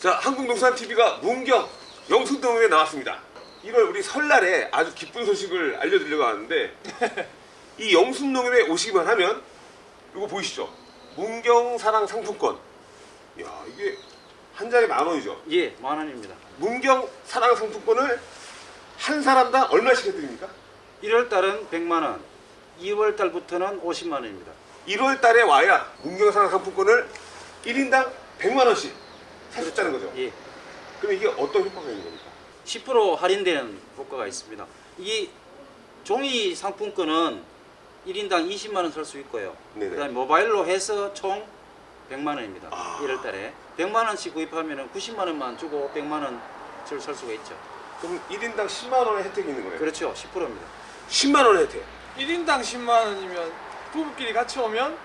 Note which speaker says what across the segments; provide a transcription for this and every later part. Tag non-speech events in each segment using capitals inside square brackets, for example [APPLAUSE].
Speaker 1: 자, 한국농산TV가 문경 영순동에 나왔습니다. 1월 우리 설날에 아주 기쁜 소식을 알려드리려고 하는데 [LAUGHS] 이 영순농에 오시기만 하면 이거 보이시죠? 문경 사랑 상품권. 야 이게 한 장에 만 원이죠.
Speaker 2: 예, 만 원입니다.
Speaker 1: 문경 사랑 상품권을 한 사람당 얼마씩 해드립니까?
Speaker 2: 1월 달은 100만 원, 2월 달부터는 50만 원입니다.
Speaker 1: 1월 달에 와야 문경 사랑 상품권을 1인당 100만 원씩 있다는 거죠.
Speaker 2: 예.
Speaker 1: 그럼 이게 어떤 효과가 있는 겁니까?
Speaker 2: 10% 할인되는 효과가 있습니다. 이 종이 상품권은 1인당 20만 원 살 수 있고요.
Speaker 1: 네네.
Speaker 2: 그다음에 모바일로 해서 총 100만 원입니다.
Speaker 1: 아.
Speaker 2: 1월 달에 100만 원씩 구입하면 90만 원만 주고 100만 원을 살 수가 있죠.
Speaker 1: 그럼 1인당 10만 원의 혜택이 있는 거예요.
Speaker 2: 그렇죠. 10%입니다.
Speaker 1: 10만 원의 혜택.
Speaker 3: 1인당 10만 원이면 부부끼리 같이 오면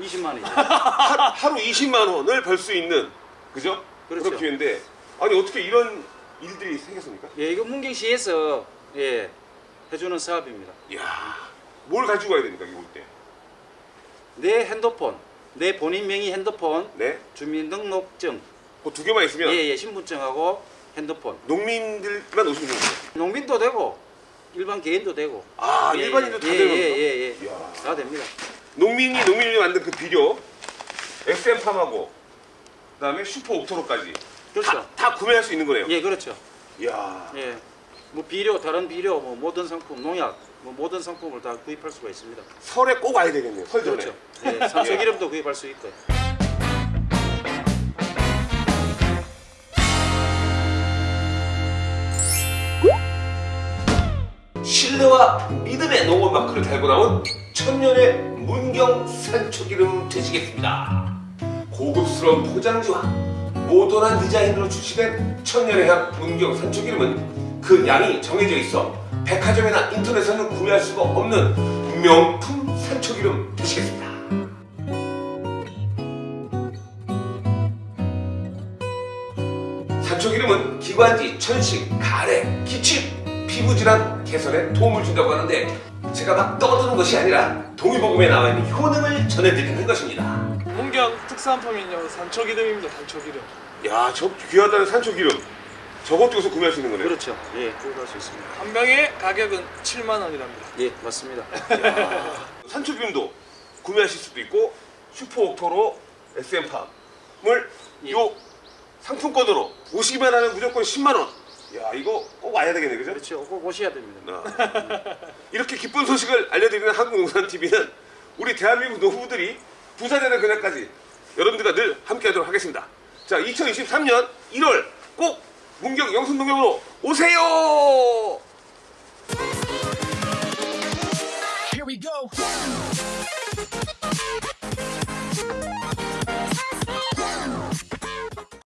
Speaker 2: 20만 원이죠.
Speaker 1: 하루, 하루 20만 원을 벌 수 있는 그죠?
Speaker 2: 그렇죠.
Speaker 1: 기회인데 아니 어떻게 이런 일들이 생겼습니까?
Speaker 2: 예, 이거 문경시에서 예, 해주는 사업입니다.
Speaker 1: 이야 뭘 가지고 와야 됩니까 이거 올 때?
Speaker 2: 내 핸드폰, 내 본인 명의 핸드폰,
Speaker 1: 네?
Speaker 2: 주민등록증,
Speaker 1: 그두 개만 있으면
Speaker 2: 예, 예, 신분증하고 핸드폰.
Speaker 1: 농민들만 오시면 되는 거예요.
Speaker 2: 농민도 되고 일반 개인도 되고.
Speaker 1: 아
Speaker 2: 예,
Speaker 1: 일반인도 다
Speaker 2: 예,
Speaker 1: 되는
Speaker 2: 예,
Speaker 1: 겁니까?
Speaker 2: 예, 예.
Speaker 1: 이야.
Speaker 2: 다 됩니다.
Speaker 1: 농민이 농민이 만든 그 비료 SM팜하고 그다음에 슈퍼 옥토로까지
Speaker 2: 그렇죠.
Speaker 1: 다, 다 구매할 수 있는 거네요.
Speaker 2: 예, 그렇죠.
Speaker 1: 이야
Speaker 2: 예. 뭐 비료, 다른 비료, 뭐 모든 상품, 농약, 뭐 모든 상품을 다 구입할 수가 있습니다.
Speaker 1: 설에 꼭 와야 되겠네요. 설 전에.
Speaker 2: 그렇죠. 예, 산소 기름도 구입할 수 있고요.
Speaker 1: 신뢰와 믿음의 농업 마크를 달고 나온 천년의 문경 산초기름 되시겠습니다. 고급스러운 포장지와 모던한 디자인으로 출시된 천년의 향 문경 산초기름은 그 양이 정해져 있어 백화점이나 인터넷에서는 구매할 수가 없는 명품 산초기름 되시겠습니다. 산초기름은 기관지, 천식, 가래, 기침, 피부질환 개선에 도움을 준다고 하는데 제가 막 떠드는 것이 아니라 동의보감에 나와 있는 효능을 전해드리는 것입니다.
Speaker 3: 문경 특산품이요 산초기름입니다 산초기름
Speaker 1: 야, 저 귀하다는 산초기름. 저것도 여기서 구매할 수 있는 거네요.
Speaker 2: 그렇죠. 예, 구입할 수 있습니다.
Speaker 3: 한 병의 가격은 7만 원이랍니다
Speaker 2: 예, 맞습니다. [LAUGHS]
Speaker 1: 산초기름도 구매하실 수도 있고 슈퍼옥토로 SM팜을
Speaker 2: 예.
Speaker 1: 요 상품권으로 오시기만 하면 무조건 10만 원. 야, 이거 꼭 와야 되겠네, 그죠?
Speaker 2: 그렇죠. 꼭 오셔야 됩니다.
Speaker 1: 아. 이렇게 기쁜 소식을 알려드리는 한국농산TV는 우리 대한민국 노후들이 부자되는 그날까지 여러분들과 늘 함께하도록 하겠습니다. 자, 2023년 1월 꼭 문경 영순농협으로 오세요!
Speaker 4: Here we go.